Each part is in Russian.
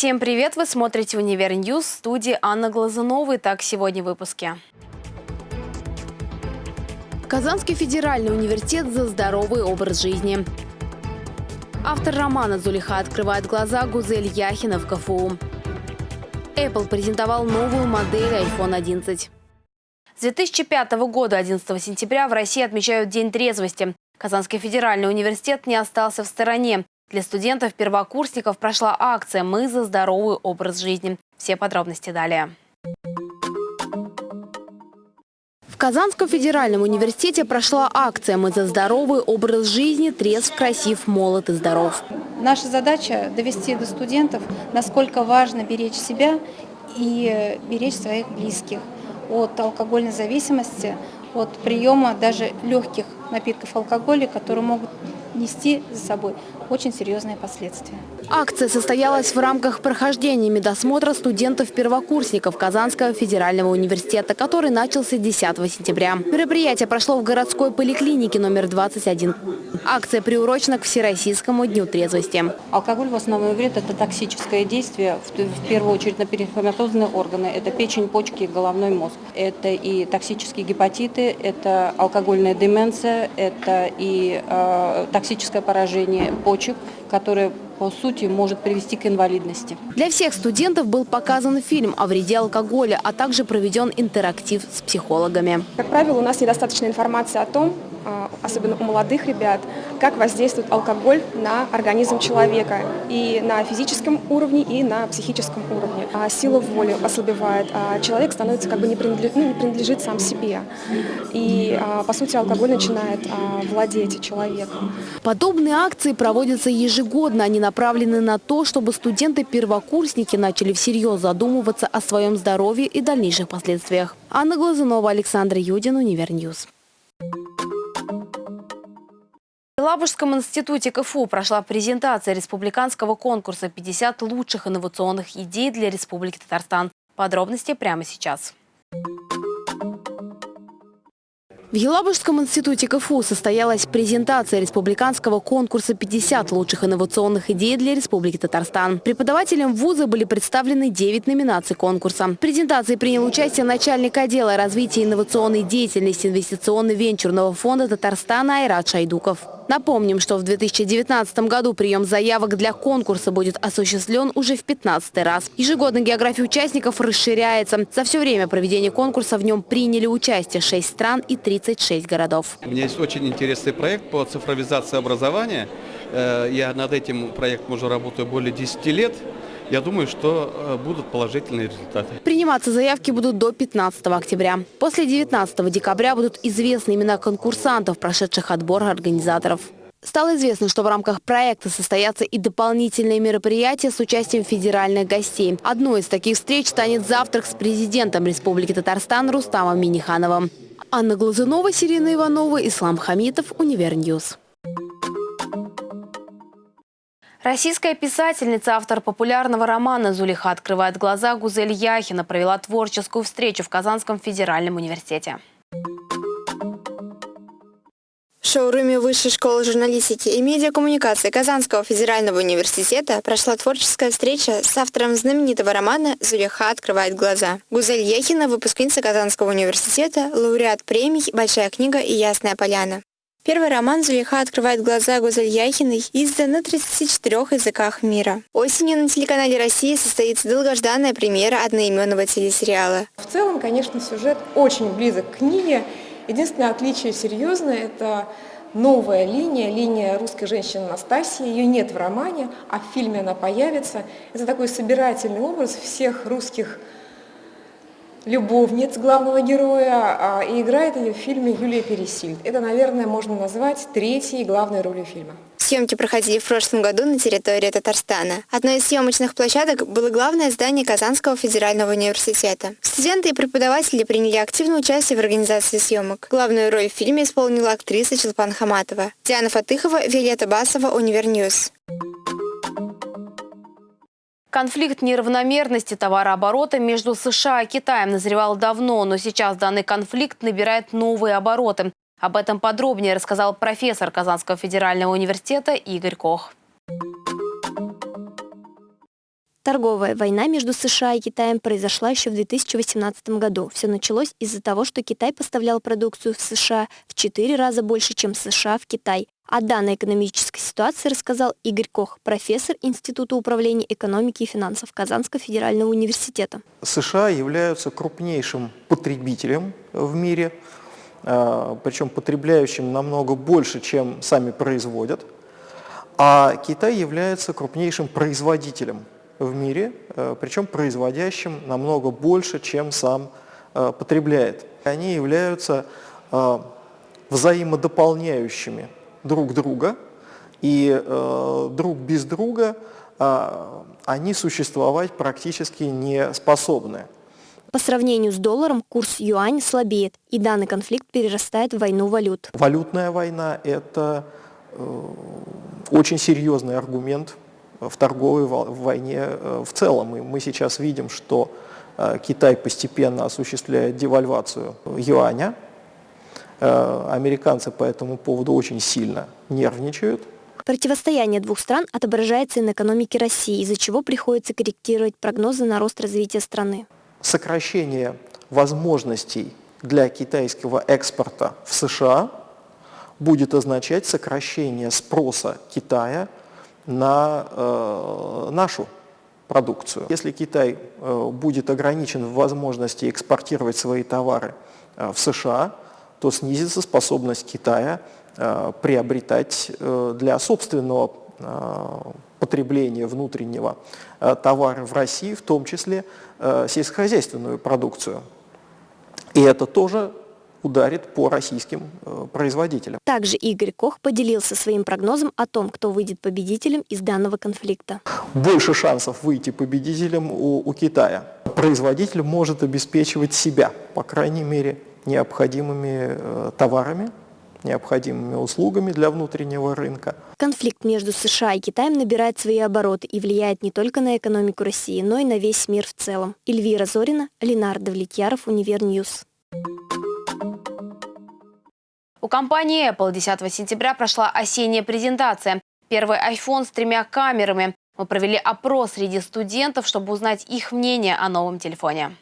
Всем привет! Вы смотрите «Univer News» в студии Анна Глазунова. Итак, сегодня в выпуске. Казанский федеральный университет за здоровый образ жизни. Автор романа «Зулейха открывает глаза» Гузель Яхина в КФУ. Apple презентовал новую модель iPhone 11. С 2005 года 11 сентября в России отмечают День трезвости. Казанский федеральный университет не остался в стороне. Для студентов-первокурсников прошла акция «Мы за здоровый образ жизни». Все подробности далее. В Казанском федеральном университете прошла акция «Мы за здоровый образ жизни. Трезв, красив, молод и здоров». Наша задача – довести до студентов, насколько важно беречь себя и беречь своих близких от алкогольной зависимости, от приема даже легких напитков алкоголя, которые могут нести за собой очень серьезные последствия. Акция состоялась в рамках прохождения медосмотра студентов-первокурсников Казанского федерального университета, который начался 10 сентября. Мероприятие прошло в городской поликлинике номер 21. Акция приурочена к Всероссийскому дню трезвости. Алкоголь в основном вред – это токсическое действие, в первую очередь на перифоматозные органы. Это печень, почки, головной мозг. Это и токсические гепатиты, это алкогольная деменция, это и э, токсическое поражение почек, которое по сути может привести к инвалидности. Для всех студентов был показан фильм о вреде алкоголя, а также проведен интерактив с психологами. Как правило, у нас недостаточно информации о том, особенно у молодых ребят, как воздействует алкоголь на организм человека и на физическом уровне, и на психическом уровне. А сила воли ослабевает, а человек становится как бы не принадлежит, ну, не принадлежит сам себе. И, по сути, алкоголь начинает владеть человеком. Подобные акции проводятся ежегодно. Они направлены на то, чтобы студенты-первокурсники начали всерьез задумываться о своем здоровье и дальнейших последствиях. Анна Глазунова, Александр Юдин, Univer News. В Елабужском институте КФУ прошла презентация республиканского конкурса «50 лучших инновационных идей для Республики Татарстан». Подробности прямо сейчас. В Елабужском институте КФУ состоялась презентация республиканского конкурса «50 лучших инновационных идей для Республики Татарстан». Преподавателям вуза были представлены 9 номинаций конкурса. В презентации принял участие начальник отдела развития инновационной деятельности инвестиционно-венчурного фонда Татарстана Айрат Шайдуков. Напомним, что в 2019 году прием заявок для конкурса будет осуществлен уже в 15 раз. Ежегодно география участников расширяется. За все время проведения конкурса в нем приняли участие 6 стран и 36 городов. У меня есть очень интересный проект по цифровизации образования. Э, я над этим проектом уже работаю более 10 лет. Я думаю, что э, будут положительные результаты. Приниматься заявки будут до 15 октября. После 19 декабря будут известны имена конкурсантов, прошедших отбор организаторов. Стало известно, что в рамках проекта состоятся и дополнительные мероприятия с участием федеральных гостей. Одной из таких встреч станет завтрак с президентом Республики Татарстан Рустамом Минихановым. Анна Глазунова, Сирина Иванова, Ислам Хамитов, Univer News. Российская писательница, автор популярного романа «Зулейха открывает глаза» Гузель Яхина провела творческую встречу в Казанском федеральном университете. В шоуруме Высшей школы журналистики и медиакоммуникации Казанского федерального университета прошла творческая встреча с автором знаменитого романа «Зулиха открывает глаза». Гузель Яхина – выпускница Казанского университета, лауреат премий «Большая книга» и «Ясная поляна». Первый роман «Зулейха открывает глаза» Гузель Яхиной издан на 34 языках мира. Осенью на телеканале России состоится долгожданная премьера одноименного телесериала. В целом, конечно, сюжет очень близок к книге. Единственное отличие серьезное – это новая линия, линия русской женщины Настасии. Ее нет в романе, а в фильме она появится. Это такой собирательный образ всех русских любовниц главного героя, а, и играет ее в фильме Юлия Пересильд. Это, наверное, можно назвать третьей главной ролью фильма. Съемки проходили в прошлом году на территории Татарстана. Одной из съемочных площадок было главное здание Казанского федерального университета. Студенты и преподаватели приняли активное участие в организации съемок. Главную роль в фильме исполнила актриса Чулпан Хаматова. Диана Фатыхова, Виолетта Басова, Univer News. Конфликт неравномерности товарооборота между США и Китаем назревал давно, но сейчас данный конфликт набирает новые обороты. Об этом подробнее рассказал профессор Казанского федерального университета Игорь Кох. Торговая война между США и Китаем произошла еще в 2018 году. Все началось из-за того, что Китай поставлял продукцию в США в четыре раза больше, чем США в Китай. О данной экономической ситуации рассказал Игорь Кох, профессор Института управления экономики и финансов Казанского федерального университета. США являются крупнейшим потребителем в мире, а, причем потребляющим намного больше, чем сами производят, а Китай является крупнейшим производителем в мире, а, причем производящим намного больше, чем сам а, потребляет. Они являются взаимодополняющими друг друга, и э, друг без друга э, они существовать практически не способны. По сравнению с долларом курс юань слабеет, и данный конфликт перерастает в войну валют. Валютная война – это э, очень серьезный аргумент в торговой войне э, в целом. И мы сейчас видим, что э, Китай постепенно осуществляет девальвацию юаня, Э, американцы по этому поводу очень сильно нервничают. Противостояние двух стран отображается и на экономике России, из-за чего приходится корректировать прогнозы на рост развития страны. Сокращение возможностей для китайского экспорта в США будет означать сокращение спроса Китая на э, нашу продукцию. Если Китай э, будет ограничен в возможности экспортировать свои товары э, в США, то снизится способность Китая э, приобретать э, для собственного э, потребления внутреннего товара в России, в том числе сельскохозяйственную продукцию. И это тоже ударит по российским производителям. Также Игорь Кох поделился своим прогнозом о том, кто выйдет победителем из данного конфликта. Больше шансов выйти победителем у, у Китая. Производитель может обеспечивать себя, по крайней мере, необходимыми э, товарами, необходимыми услугами для внутреннего рынка. Конфликт между США и Китаем набирает свои обороты и влияет не только на экономику России, но и на весь мир в целом. Эльвира Зорина, Ленар Давлетьяров, Univer News. У компании Apple 10 сентября прошла осенняя презентация. Первый iPhone с тремя камерами. Мы провели опрос среди студентов, чтобы узнать их мнение о новом телефоне.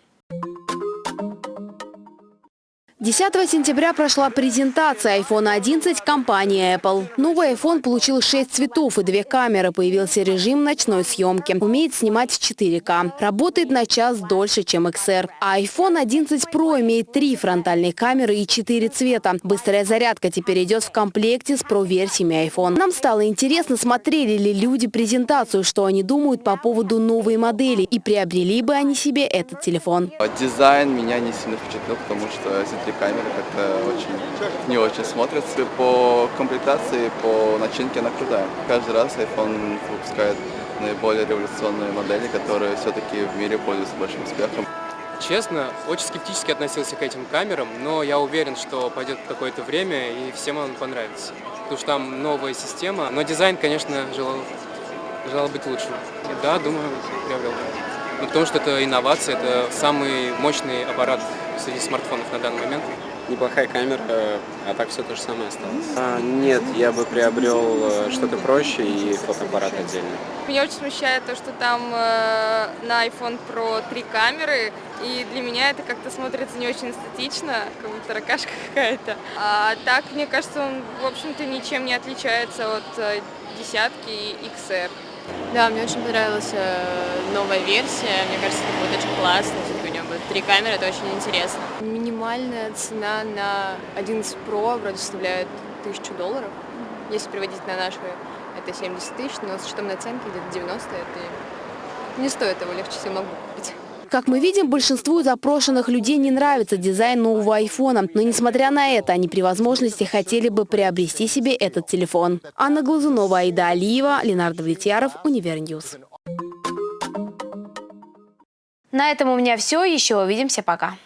10 сентября прошла презентация iPhone 11 компании Apple. Новый iPhone получил 6 цветов и две камеры. Появился режим ночной съемки. Умеет снимать в 4К. Работает на час дольше, чем XR. А iPhone 11 Pro имеет три фронтальные камеры и 4 цвета. Быстрая зарядка теперь идет в комплекте с Pro-версиями iPhone. Нам стало интересно, смотрели ли люди презентацию, что они думают по поводу новой модели и приобрели бы они себе этот телефон. Дизайн меня не сильно впечатлил, потому что камеры как-то очень не очень смотрятся. По комплектации, по начинке она крутая. Каждый раз iPhone выпускает наиболее революционные модели, которые все-таки в мире пользуются большим успехом. Честно, очень скептически относился к этим камерам, но я уверен, что пойдет какое-то время и всем он понравится. Потому что там новая система, но дизайн, конечно, желал, желал быть лучшим. И да, думаю, приобрел. Ну, потому что это инновация, это самый мощный аппарат среди смартфонов на данный момент. Неплохая камера, а так все то же самое осталось. А, нет, я бы приобрел э, что-то проще и фотоаппарат отдельно. Меня очень смущает то, что там э, на iPhone Pro три камеры, и для меня это как-то смотрится не очень эстетично, как будто ракашка какая-то. А так, мне кажется, он, в общем-то, ничем не отличается от э, десятки и XR. Да, мне очень понравилась э, новая версия. Мне кажется, это будет очень классно. Три камеры, это очень интересно. Минимальная цена на 11 Pro вроде составляет 1000 долларов. Если переводить на наши, это 70 тысяч, но с учетом наценки где-то 90, это не стоит его, легче себе могу купить. Как мы видим, большинству опрошенных людей не нравится дизайн нового айфона. Но несмотря на это, они при возможности хотели бы приобрести себе этот телефон. Анна Глазунова, Аида Алиева, Ленар Давлетьяров, Univer News. На этом у меня все. Еще увидимся. Пока.